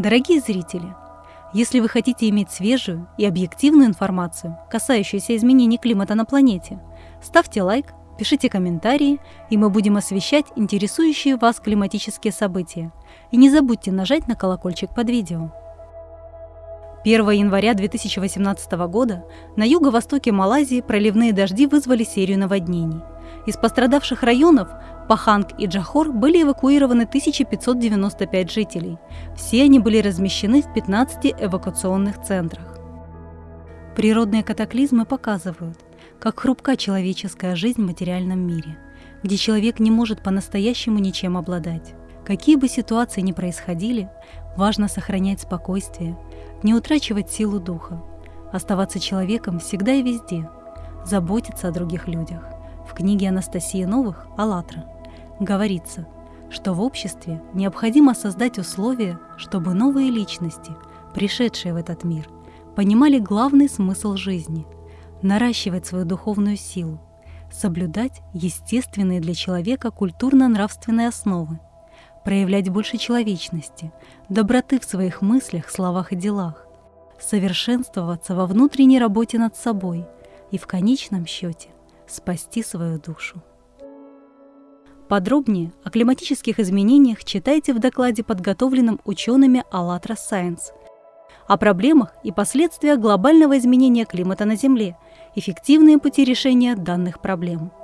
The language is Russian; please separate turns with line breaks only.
Дорогие зрители, если вы хотите иметь свежую и объективную информацию, касающуюся изменений климата на планете, ставьте лайк, пишите комментарии, и мы будем освещать интересующие вас климатические события. И не забудьте нажать на колокольчик под видео. 1 января 2018 года на юго-востоке Малайзии проливные дожди вызвали серию наводнений. Из пострадавших районов Паханг и Джахор были эвакуированы 1595 жителей. Все они были размещены в 15 эвакуационных центрах. Природные катаклизмы показывают, как хрупка человеческая жизнь в материальном мире, где человек не может по-настоящему ничем обладать. Какие бы ситуации ни происходили, важно сохранять спокойствие, не утрачивать силу духа, оставаться человеком всегда и везде, заботиться о других людях. В книге Анастасии Новых «АЛЛАТРА» говорится, что в обществе необходимо создать условия, чтобы новые личности, пришедшие в этот мир, понимали главный смысл жизни – наращивать свою духовную силу, соблюдать естественные для человека культурно-нравственные основы – проявлять больше человечности, доброты в своих мыслях, словах и делах, совершенствоваться во внутренней работе над собой и в конечном счете спасти свою душу. Подробнее о климатических изменениях читайте в докладе, подготовленном учеными АЛЛАТРА Science, о проблемах и последствиях глобального изменения климата на Земле, эффективные пути решения данных проблем –